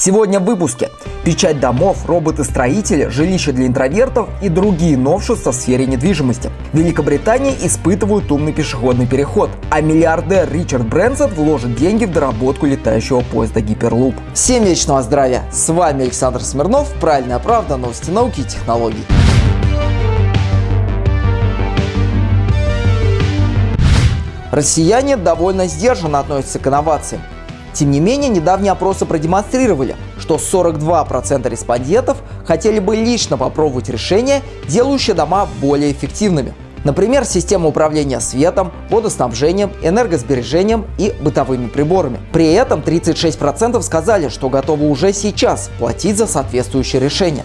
Сегодня в выпуске. Печать домов, роботы-строители, жилища для интровертов и другие новшества в сфере недвижимости. Великобритания испытывает умный пешеходный переход, а миллиардер Ричард Брэнсон вложит деньги в доработку летающего поезда Гиперлуп. Всем вечного здравия! С вами Александр Смирнов, Правильная правда, новости науки и технологий. Россияне довольно сдержанно относятся к инновациям. Тем не менее, недавние опросы продемонстрировали, что 42% респондентов хотели бы лично попробовать решения, делающие дома более эффективными. Например, система управления светом, водоснабжением, энергосбережением и бытовыми приборами. При этом 36% сказали, что готовы уже сейчас платить за соответствующее решение.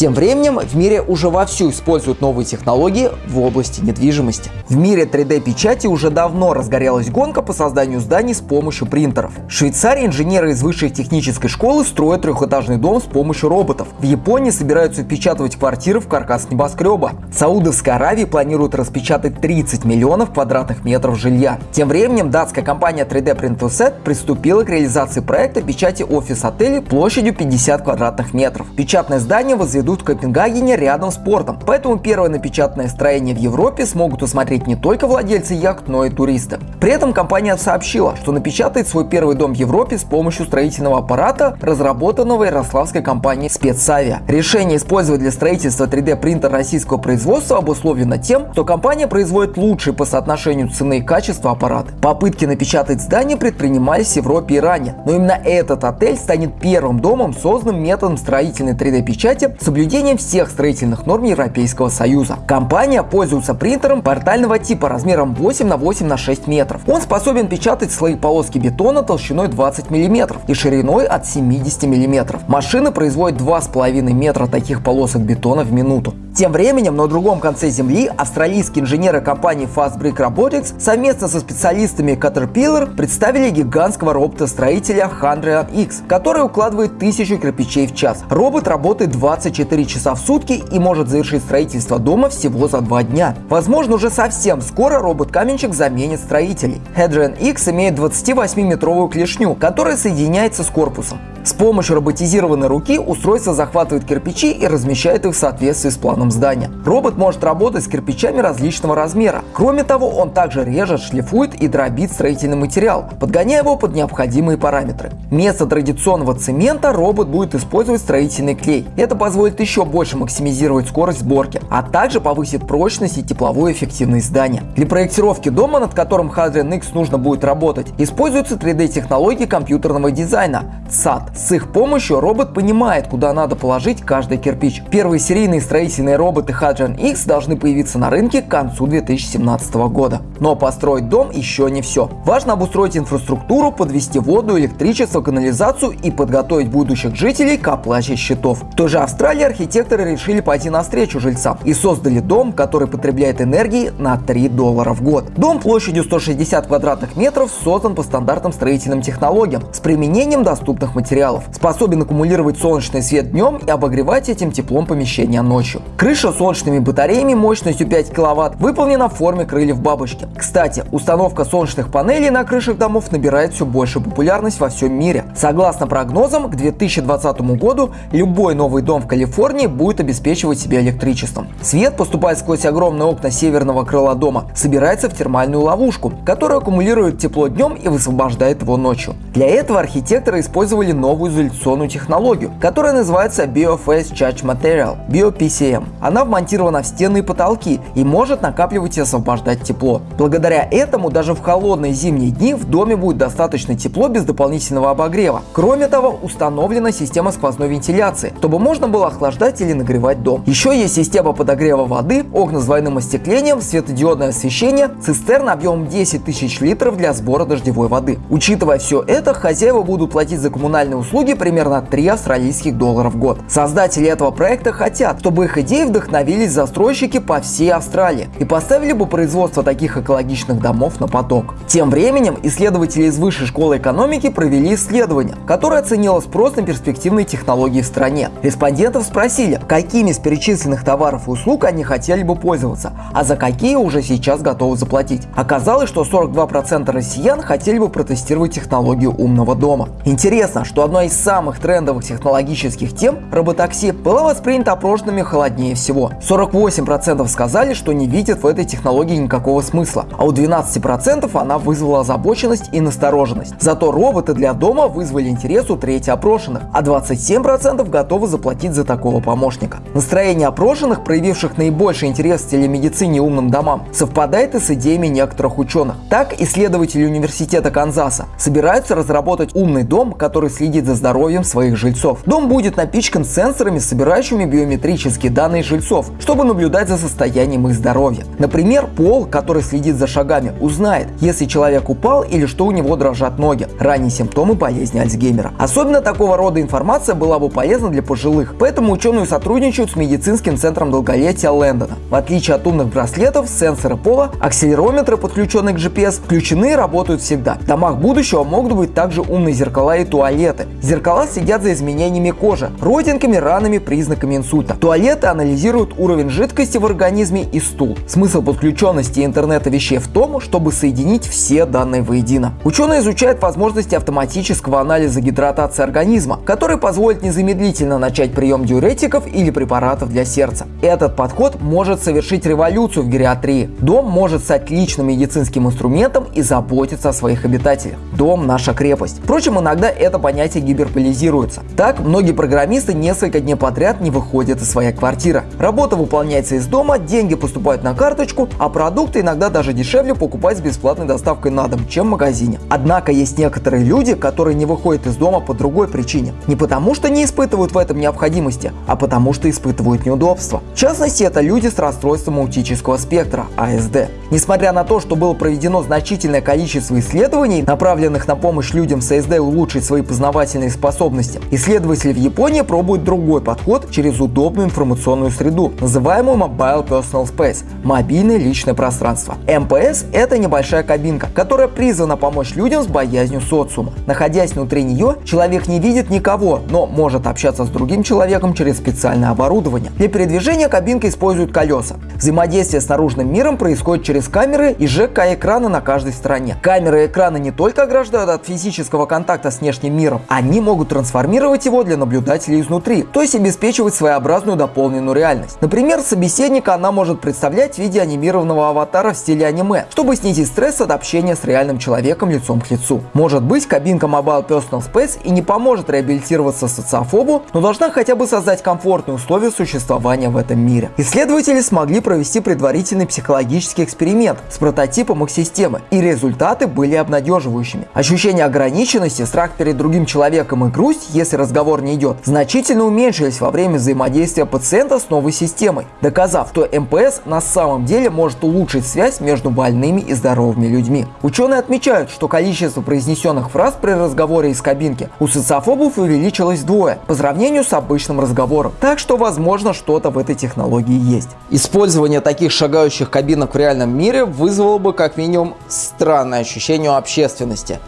Тем временем в мире уже вовсю используют новые технологии в области недвижимости. В мире 3D-печати уже давно разгорелась гонка по созданию зданий с помощью принтеров. В Швейцарии инженеры из высшей технической школы строят трехэтажный дом с помощью роботов. В Японии собираются впечатывать квартиры в каркас небоскреба. В Саудовской Аравии планируют распечатать 30 миллионов квадратных метров жилья. Тем временем датская компания 3D Print2Set приступила к реализации проекта печати офис-отелей площадью 50 квадратных метров. Печатное здание возведено возведут в Копенгагене рядом с портом. Поэтому первое напечатанное строение в Европе смогут усмотреть не только владельцы яхт, но и туристы. При этом компания сообщила, что напечатает свой первый дом в Европе с помощью строительного аппарата, разработанного ярославской компанией Спецавиа. Решение использовать для строительства 3D принтер российского производства обусловлено тем, что компания производит лучшие по соотношению цены и качества аппараты. Попытки напечатать здание предпринимались в Европе и ранее, но именно этот отель станет первым домом, созданным методом строительной 3D-печати с соблюдением всех строительных норм Европейского Союза. Компания пользуется принтером портального типа размером 8 на 8 на 6 метров. Он способен печатать слои полоски бетона толщиной 20 мм и шириной от 70 мм. Машина производит 2,5 метра таких полосок бетона в минуту. Тем временем на другом конце Земли австралийские инженеры компании Fastbrick Robotics совместно со специалистами Caterpillar представили гигантского робота-строителя Handrian X, который укладывает тысячу кирпичей в час. Робот работает 24 24 часа в сутки и может завершить строительство дома всего за два дня. Возможно, уже совсем скоро робот-каменщик заменит строителей. Hadrian X имеет 28-метровую клешню, которая соединяется с корпусом. С помощью роботизированной руки устройство захватывает кирпичи и размещает их в соответствии с планом здания. Робот может работать с кирпичами различного размера. Кроме того, он также режет, шлифует и дробит строительный материал, подгоняя его под необходимые параметры. Вместо традиционного цемента робот будет использовать строительный клей. Это позволит еще больше максимизировать скорость сборки, а также повысит прочность и тепловую эффективность здания. Для проектировки дома, над которым Hadrian X нужно будет работать, используются 3D-технологии компьютерного дизайна SAT. С их помощью робот понимает, куда надо положить каждый кирпич. Первые серийные строительные роботы Hadrian X должны появиться на рынке к концу 2017 года. Но построить дом еще не все. Важно обустроить инфраструктуру, подвести воду, электричество, канализацию и подготовить будущих жителей к оплате счетов. В той же Австралии архитекторы решили пойти навстречу жильцам и создали дом, который потребляет энергии на 3 доллара в год. Дом площадью 160 квадратных метров создан по стандартным строительным технологиям с применением доступных материалов материалов, способен аккумулировать солнечный свет днем и обогревать этим теплом помещения ночью. Крыша солнечными батареями мощностью 5 кВт выполнена в форме крыльев бабочки. Кстати, установка солнечных панелей на крышах домов набирает все большую популярность во всем мире. Согласно прогнозам, к 2020 году любой новый дом в Калифорнии будет обеспечивать себя электричеством. Свет поступает сквозь огромные окна северного крыла дома, собирается в термальную ловушку, которая аккумулирует тепло днем и высвобождает его ночью. Для этого архитекторы использовали новую изоляционную технологию, которая называется BioFace Charge Material, BioPCM. Она вмонтирована в стены и потолки и может накапливать и освобождать тепло. Благодаря этому даже в холодные зимние дни в доме будет достаточно тепло без дополнительного обогрева. Кроме того, установлена система сквозной вентиляции, чтобы можно было охлаждать или нагревать дом. Еще есть система подогрева воды, окна с двойным остеклением, светодиодное освещение, цистерна объемом 10 тысяч литров для сбора дождевой воды. Учитывая все это, хозяева будут платить за коммунальные услуги примерно 3 австралийских доллара в год. Создатели этого проекта хотят, чтобы их идеи вдохновились застройщики по всей Австралии и поставили бы производство таких экологичных домов на поток. Тем временем исследователи из Высшей школы экономики провели исследование, исследование, которое оценило спрос на перспективные технологии в стране. Респондентов спросили, какими из перечисленных товаров и услуг они хотели бы пользоваться, а за какие уже сейчас готовы заплатить. Оказалось, что 42% россиян хотели бы протестировать технологию умного дома. Интересно, что одной из самых трендовых технологических тем – роботакси – была воспринята опрошенными холоднее всего. 48% сказали, что не видят в этой технологии никакого смысла, а у 12% она вызвала озабоченность и настороженность. Зато роботы для дома вызвали интерес у трети опрошенных, а 27% готовы заплатить за такого помощника. Настроение опрошенных, проявивших наибольший интерес к телемедицине и умным домам, совпадает и с идеями некоторых ученых. Так, исследователи университета Канзаса собираются разработать умный дом, который следит за здоровьем своих жильцов. Дом будет напичкан сенсорами, собирающими биометрические данные жильцов, чтобы наблюдать за состоянием их здоровья. Например, пол, который следит за шагами, узнает, если человек упал или что у него дрожат ноги, ранние симптомы болезни Альцгеймера. Особенно такого рода информация была бы полезна для пожилых, поэтому ученые сотрудничают с медицинским центром долголетия Лэндона. В отличие от умных браслетов, сенсоры пола, акселерометры, подключенные к GPS, включены и работают всегда. В домах будущего могут быть также умные зеркала и туалеты. Зеркала следят за изменениями кожи, родинками, ранами, признаками инсульта. Туалеты анализируют уровень жидкости в организме и стул. Смысл подключенности интернета вещей в том, чтобы соединить все данные воедино. Ученые изучают возможности автоматического анализа гидратации организма, который позволит незамедлительно начать прием диуретиков или препаратов для сердца. Этот подход может совершить революцию в гериатрии. Дом может стать личным медицинским инструментом и заботиться о своих обитателях. Дом – наша крепость. Впрочем, иногда это понятие гиперполизируется. Так, многие программисты несколько дней подряд не выходят из своей квартиры. Работа выполняется из дома, деньги поступают на карточку, а продукты иногда даже дешевле покупать с бесплатной доставкой на дом, чем в магазине. Однако есть некоторые люди, которые не выходят из дома по другой причине. Не потому что не испытывают в этом необходимости, а потому что испытывают неудобства. В частности, это люди с расстройством аутического спектра, АСД. Несмотря на то, что было проведено значительное количество исследований, направленных на помощь людям с АСД улучшить свои познавательные способности, исследователи в Японии пробуют другой подход через удобную информационную среду, называемую Mobile Personal Space – мобильное личное пространство. МПС – это небольшая кабинка, которая призвана помочь людям с боязнью социума. Находясь внутри нее, человек не видит никого, но может общаться с другим человеком через специальное оборудование. Для передвижения кабинка использует колеса. Взаимодействие с наружным миром происходит через камеры и ЖК-экраны на каждой стороне. Камеры и экраны не только ограждают от физического контакта с внешним миром, они могут трансформировать его для наблюдателей изнутри, то есть обеспечивать своеобразную дополненную реальность. Например, собеседника она может представлять в виде анимированного аватара в стиле аниме, чтобы снизить стресс от общения с реальным человеком лицом к лицу. Может быть, кабинка Mobile Personal Space и не поможет реабилитироваться социофобу, но должна хотя бы создать комфортные условия существования в этом мире. Исследователи смогли провести предварительный психологический эксперимент с прототипом их системы, и результаты были обнадеживающими. Ощущение ограниченности, страх перед другим человеком и грусть, если разговор не идет, значительно уменьшились во время взаимодействия пациента с новой системой, доказав, что МПС на самом деле может улучшить связь между больными и здоровыми людьми. Ученые отмечают, что количество произнесенных фраз при разговоре из кабинки у социофобов увеличилось вдвое по сравнению с обычным разговором. Так что, возможно, что-то в этой технологии есть. Использование таких шагающих кабинок в реальном мире вызвало бы как минимум странное ощущение общественности.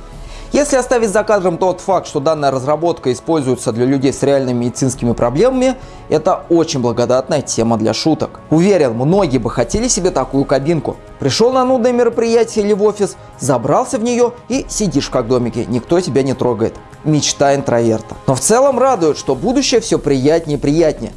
Если оставить за кадром тот факт, что данная разработка используется для людей с реальными медицинскими проблемами, это очень благодатная тема для шуток. Уверен, многие бы хотели себе такую кабинку. Пришел на нудное мероприятие или в офис, забрался в нее и сидишь как в домике, никто тебя не трогает. Мечта интроверта. Но в целом радует, что будущее все приятнее и приятнее.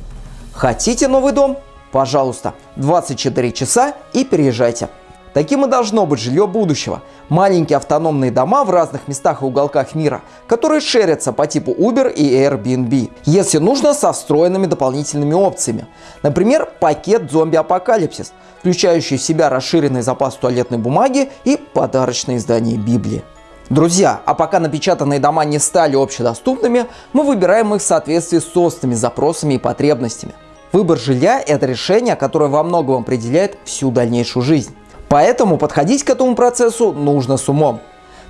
Хотите новый дом? Пожалуйста, 24 часа и переезжайте. Таким и должно быть жилье будущего. Маленькие автономные дома в разных местах и уголках мира, которые шерятся по типу Uber и Airbnb. Если нужно, со встроенными дополнительными опциями. Например, пакет зомби-апокалипсис, включающий в себя расширенный запас туалетной бумаги и подарочное издание Библии. Друзья, а пока напечатанные дома не стали общедоступными, мы выбираем их в соответствии с собственными запросами и потребностями. Выбор жилья – это решение, которое во многом определяет всю дальнейшую жизнь. Поэтому подходить к этому процессу нужно с умом.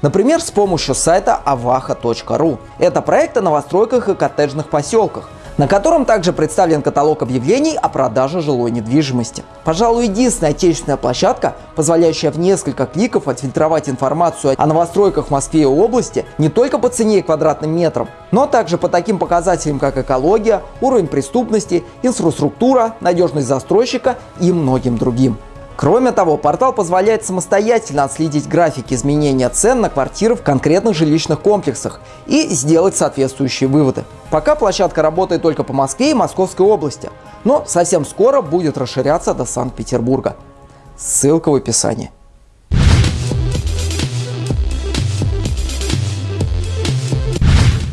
Например, с помощью сайта avaha.ru. Это проект о новостройках и коттеджных поселках, на котором также представлен каталог объявлений о продаже жилой недвижимости. Пожалуй, единственная отечественная площадка, позволяющая в несколько кликов отфильтровать информацию о новостройках в Москве и области не только по цене и квадратным метрам, но также по таким показателям, как экология, уровень преступности, инфраструктура, надежность застройщика и многим другим. Кроме того, портал позволяет самостоятельно отследить графики изменения цен на квартиры в конкретных жилищных комплексах и сделать соответствующие выводы. Пока площадка работает только по Москве и Московской области, но совсем скоро будет расширяться до Санкт-Петербурга. Ссылка в описании.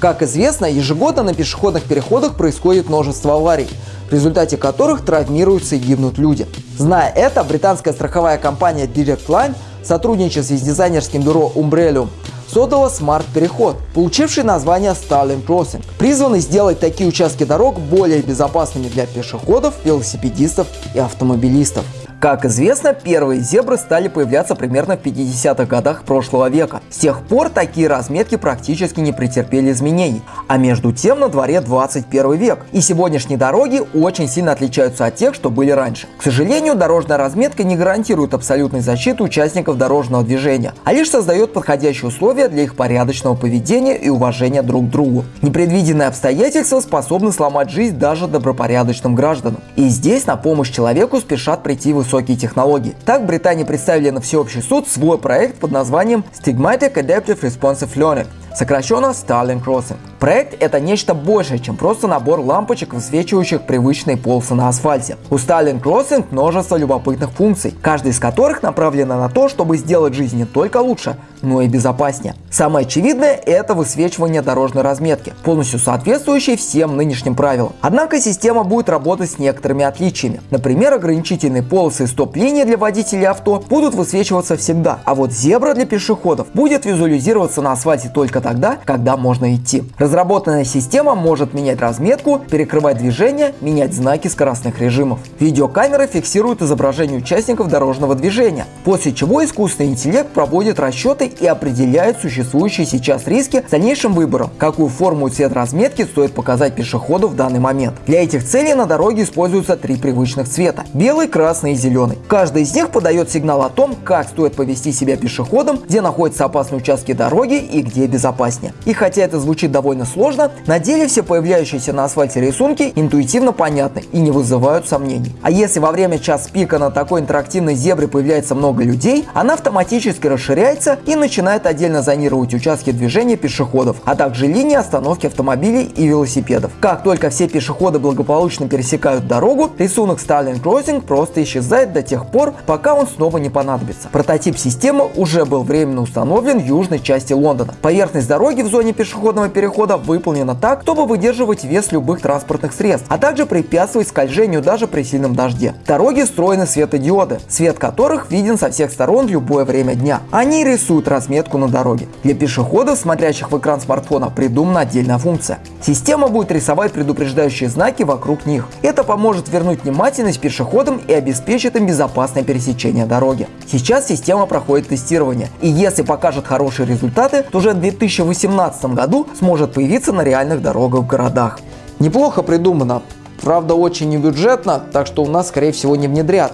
Как известно, ежегодно на пешеходных переходах происходит множество аварий – в результате которых травмируются и гибнут люди. Зная это, британская страховая компания Direct Line в с дизайнерским бюро Umbrellium создала смарт-переход, получивший название Starling Crossing, призванный сделать такие участки дорог более безопасными для пешеходов, велосипедистов и автомобилистов. Как известно, первые зебры стали появляться примерно в 50-х годах прошлого века. С тех пор такие разметки практически не претерпели изменений. А между тем на дворе 21 век. И сегодняшние дороги очень сильно отличаются от тех, что были раньше. К сожалению, дорожная разметка не гарантирует абсолютной защиты участников дорожного движения, а лишь создает подходящие условия для их порядочного поведения и уважения друг к другу. Непредвиденные обстоятельства способны сломать жизнь даже добропорядочным гражданам. И здесь на помощь человеку спешат прийти высокие высокие технологии. Так, Британии представили на всеобщий суд свой проект под названием Stigmatic Adaptive Responsive Learning, сокращенно Starling Crossing. Проект – это нечто большее, чем просто набор лампочек, высвечивающих привычные полосы на асфальте. У Starling Crossing множество любопытных функций, каждая из которых направлена на то, чтобы сделать жизнь не только лучше, но и безопаснее. Самое очевидное – это высвечивание дорожной разметки, полностью соответствующей всем нынешним правилам. Однако система будет работать с некоторыми отличиями. Например, ограничительные полосы и стоп-линии для водителей авто будут высвечиваться всегда, а вот зебра для пешеходов будет визуализироваться на асфальте только тогда, когда можно идти. Разработанная система может менять разметку, перекрывать движение, менять знаки скоростных режимов. Видеокамера фиксирует изображение участников дорожного движения, после чего искусственный интеллект проводит расчеты и определяет существующие сейчас риски с дальнейшим выбором, какую форму и цвет разметки стоит показать пешеходу в данный момент. Для этих целей на дороге используются три привычных цвета – белый, красный и зеленый. Каждый из них подает сигнал о том, как стоит повести себя пешеходом, где находятся опасные участки дороги и где безопаснее. И хотя это звучит довольно довольно сложно, на деле все появляющиеся на асфальте рисунки интуитивно понятны и не вызывают сомнений. А если во время час пика на такой интерактивной зебре появляется много людей, она автоматически расширяется и начинает отдельно зонировать участки движения пешеходов, а также линии остановки автомобилей и велосипедов. Как только все пешеходы благополучно пересекают дорогу, рисунок Starling Crossing просто исчезает до тех пор, пока он снова не понадобится. Прототип системы уже был временно установлен в южной части Лондона. Поверхность дороги в зоне пешеходного перехода года выполнена так, чтобы выдерживать вес любых транспортных средств, а также препятствовать скольжению даже при сильном дожде. Дороги встроены светодиоды, свет которых виден со всех сторон в любое время дня. Они рисуют разметку на дороге. Для пешеходов, смотрящих в экран смартфона, придумана отдельная функция. Система будет рисовать предупреждающие знаки вокруг них. Это поможет вернуть внимательность пешеходам и обеспечит им безопасное пересечение дороги. Сейчас система проходит тестирование, и если покажет хорошие результаты, то уже в 2018 году сможет появиться на реальных дорогах в городах. Неплохо придумано, правда очень небюджетно, так что у нас скорее всего не внедрят.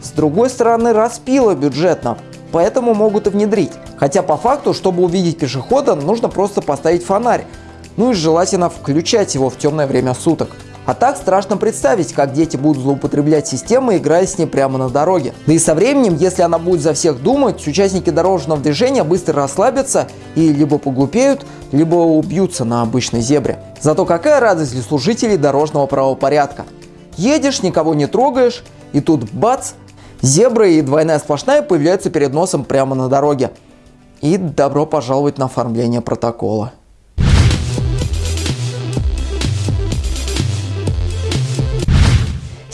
С другой стороны, распило бюджетно, поэтому могут и внедрить. Хотя по факту, чтобы увидеть пешехода, нужно просто поставить фонарь, ну и желательно включать его в темное время суток. А так страшно представить, как дети будут злоупотреблять системой, играя с ней прямо на дороге. Да и со временем, если она будет за всех думать, участники дорожного движения быстро расслабятся и либо поглупеют, либо убьются на обычной зебре. Зато какая радость для служителей дорожного правопорядка. Едешь, никого не трогаешь, и тут бац, зебра и двойная сплошная появляются перед носом прямо на дороге. И добро пожаловать на оформление протокола.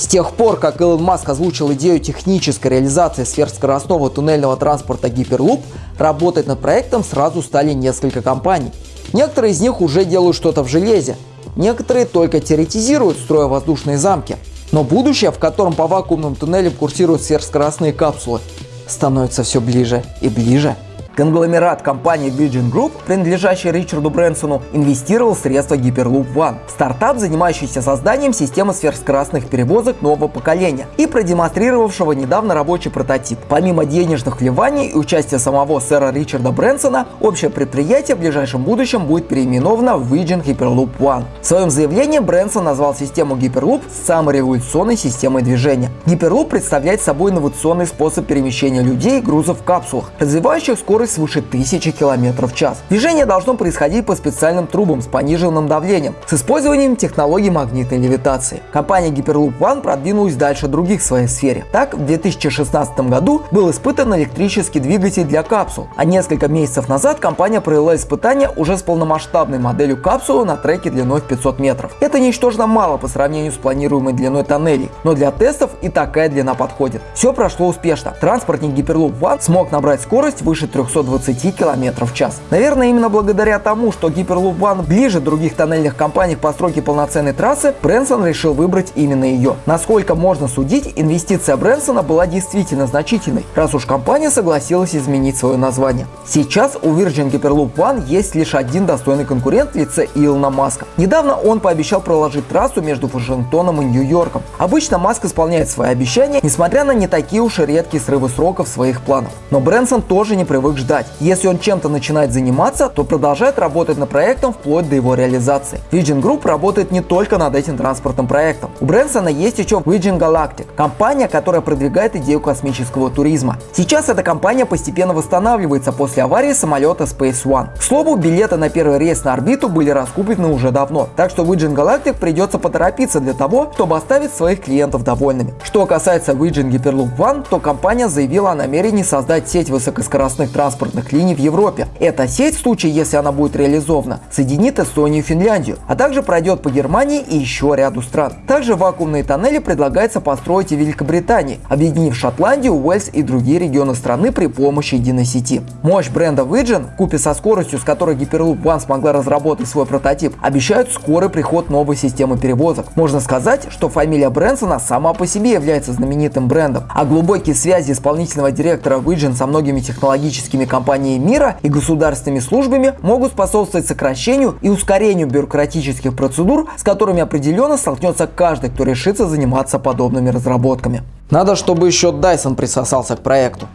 Тех пор, как Илон Маск озвучил идею технической реализации сверхскоростного туннельного транспорта Hyperloop, работать над проектом сразу стали несколько компаний. Некоторые из них уже делают что-то в железе, некоторые только теоретизируют, строя воздушные замки. Но будущее, в котором по вакуумным туннелям курсируют сверхскоростные капсулы, становится все ближе и ближе. Конгломерат компании Virgin Group, принадлежащий Ричарду Брэнсону, инвестировал средства Hyperloop One, стартап, занимающийся созданием системы сверхскоростных перевозок нового поколения и продемонстрировавшего недавно рабочий прототип. Помимо денежных вливаний и участия самого сэра Ричарда Брэнсона, общее предприятие в ближайшем будущем будет переименовано в Virgin Hyperloop One. В своем заявлении Брэнсон назвал систему Hyperloop самой революционной системой движения. Hyperloop представляет собой инновационный способ перемещения людей и грузов в капсулах, развивающих скорость свыше 1000 км в час. Движение должно происходить по специальным трубам с пониженным давлением, с использованием технологий магнитной левитации. Компания Hyperloop One продвинулась дальше других в своей сфере. Так, в 2016 году был испытан электрический двигатель для капсул, а несколько месяцев назад компания провела испытания уже с полномасштабной моделью капсулы на треке длиной в 500 метров. Это ничтожно мало по сравнению с планируемой длиной тоннелей, но для тестов и такая длина подходит. Все прошло успешно. Транспортник Hyperloop One смог набрать скорость выше 320 км в час. Наверное, именно благодаря тому, что Hyperloop One ближе других тоннельных компаний к постройке полноценной трассы, Брэнсон решил выбрать именно ее. Насколько можно судить, инвестиция Брэнсона была действительно значительной, раз уж компания согласилась изменить свое название. Сейчас у Virgin Hyperloop One есть лишь один достойный конкурент в лице Илона Маска. Недавно он пообещал проложить трассу между Вашингтоном и Нью-Йорком. Обычно Маск исполняет свои обещания, несмотря на не такие уж и редкие срывы сроков своих планов. Но Брэнсон тоже не привык ждать. Если он чем-то начинает заниматься, то продолжает работать над проектом вплоть до его реализации. Virgin Group работает не только над этим транспортным проектом. У Брэнсона есть еще Virgin Galactic, компания, которая продвигает идею космического туризма. Сейчас эта компания постепенно восстанавливается после аварии самолета Space One. К слову, билеты на первый рейс на орбиту были раскуплены уже давно, так что Virgin Galactic придется поторопиться для того, чтобы оставить своих клиентов довольными. Что касается Virgin Hyperloop One, то компания заявила о намерении создать сеть высокоскоростных транспортных линий в Европе. Эта сеть, в случае если она будет реализована, соединит Эстонию и Финляндию, а также пройдет по Германии и еще ряду стран. Также вакуумные тоннели предлагается построить и в Великобритании, объединив Шотландию, Уэльс и другие регионы страны при помощи единой сети. Мощь бренда Virgin, купе со скоростью, с которой Hyperloop One смогла разработать свой прототип, обещают скорый приход новой системы перевозок. Можно сказать, что фамилия Брэнсона сама по себе является знаменитым брендом, а глубокие связи исполнительного директора Virgin со многими технологическими компаниями мира и государственными службами могут способствовать сокращению и ускорению бюрократических процедур, с которыми определенно столкнется каждый, кто решится заниматься подобными разработками. Надо, чтобы еще Dyson присосался к проекту.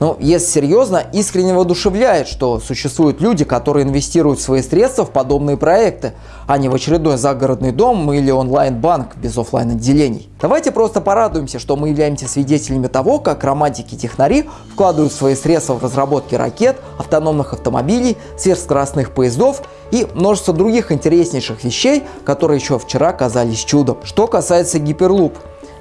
Но если серьезно, искренне воодушевляет, что существуют люди, которые инвестируют свои средства в подобные проекты, а не в очередной загородный дом или онлайн-банк без офлайн отделений. Давайте просто порадуемся, что мы являемся свидетелями того, как романтики-технари вкладывают свои средства в разработки ракет, автономных автомобилей, сверхскоростных поездов и множество других интереснейших вещей, которые еще вчера казались чудом. Что касается Гиперлуп,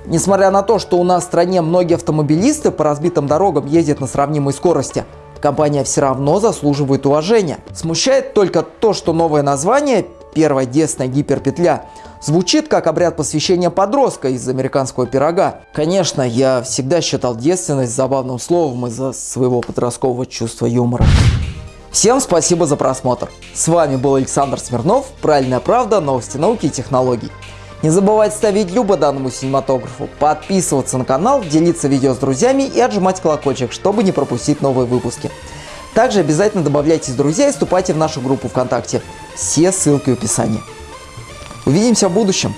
Несмотря на то, что у нас в стране многие автомобилисты по разбитым дорогам ездят на сравнимой скорости, компания все равно заслуживает уважения. Смущает только то, что новое название, первая детственная гиперпетля, звучит как обряд посвящения подростка из американского пирога. Конечно, я всегда считал девственность забавным словом из-за своего подросткового чувства юмора. Всем спасибо за просмотр. С вами был Александр Смирнов, Правильная правда, новости науки и технологий. Не забывайте ставить любо данному синематографу, подписываться на канал, делиться видео с друзьями и отжимать колокольчик, чтобы не пропустить новые выпуски. Также обязательно добавляйтесь в друзья и вступайте в нашу группу ВКонтакте. Все ссылки в описании. Увидимся в будущем.